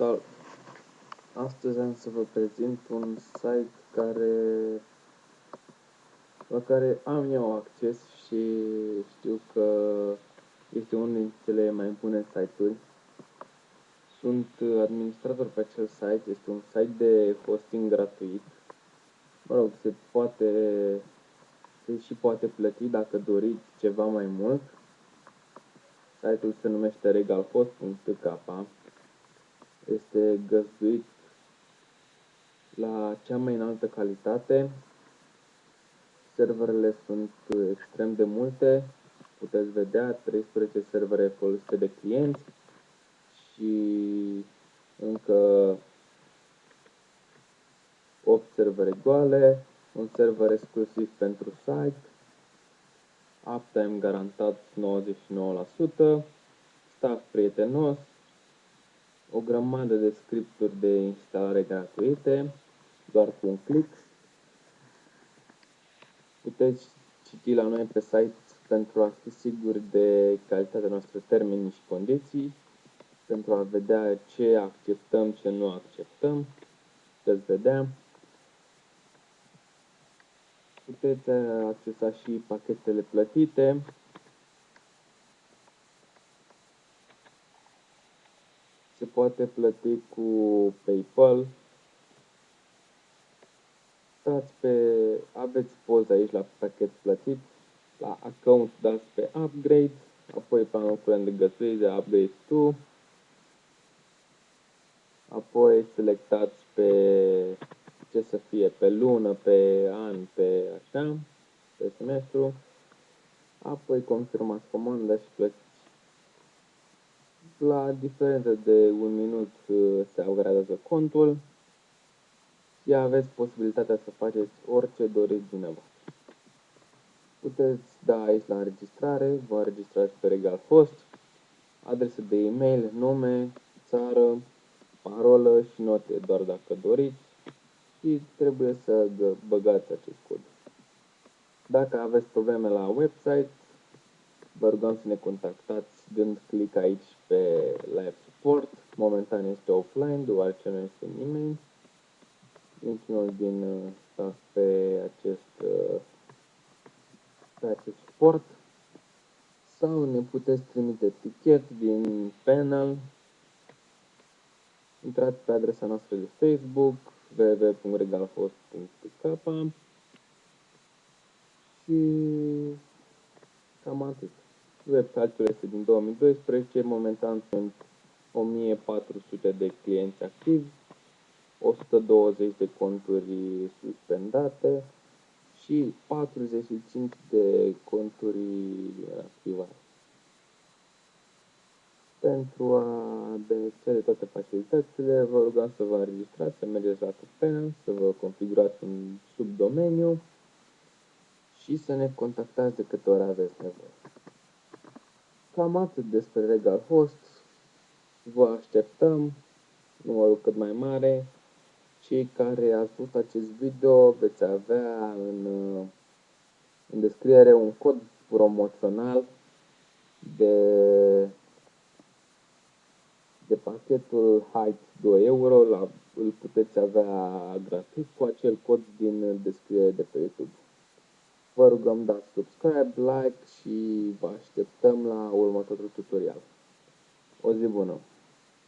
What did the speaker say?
Salut! Astăzi am să vă prezint un site care, la care am eu acces și știu că este unul dintre cele mai bune site-uri. Sunt administrator pe acel site, este un site de hosting gratuit. Mă rog, se poate, se și poate plăti dacă doriți ceva mai mult. Site-ul se numește regalhost.k este găzduit la cea mai înaltă calitate. Serverele sunt extrem de multe. Puteți vedea 13 servere folosite de clienți și încă 8 servere goale, un server exclusiv pentru site, uptime garantat 99%, staff prietenos, o grămadă de scripturi de instalare gratuite, doar cu un click. Puteți citi la noi pe site pentru a fi siguri de calitatea noastră termeni și condiții, pentru a vedea ce acceptăm, ce nu acceptăm. Puteți vedea. Puteți accesa și pachetele plătite, se poate plăti cu PayPal. Dați pe, aveți poza aici la pachet plătit, la account dați pe upgrade, apoi planul curent de găsuire de upgrade to, apoi selectați pe ce să fie, pe lună, pe an, pe așa, pe semestru, apoi confirmați comanda și plătiți la diferență de un minut uh, se upgradează contul și aveți posibilitatea să faceți orice doriți dumneavoastră. Puteți da aici la înregistrare, vă înregistrați pe Regal Host, adresă de e-mail, nume, țară, parolă și note doar dacă doriți și trebuie să băgați acest cod. Dacă aveți probleme la website, vă rugăm să ne contactați dând click aici pe Live Support. Momentan este offline, deoarece nu este nimeni. Niciunul din uh, staff pe acest, uh, pe acest suport. Sau ne puteți trimite tichet din panel. Intrați pe adresa noastră de Facebook www.regalhost.k și cam atât. Website-ul este din 2012, momentan sunt 1400 de clienți activi, 120 de conturi suspendate și 45 de conturi activate. Pentru a beneficia de toate facilitățile, vă rugăm să vă înregistrați, să mergeți la Panel, să vă configurați un subdomeniu și să ne contactați de câte ori aveți nevoie. Cam atât despre Regal Host. Vă așteptăm numărul cât mai mare. Cei care ați văzut acest video veți avea în, în descriere un cod promoțional de, de pachetul Height 2 euro. La, îl puteți avea gratis cu acel cod din descriere de pe YouTube. Vă rugăm dați subscribe, like și vă așteptăm la următorul tutorial. O zi bună!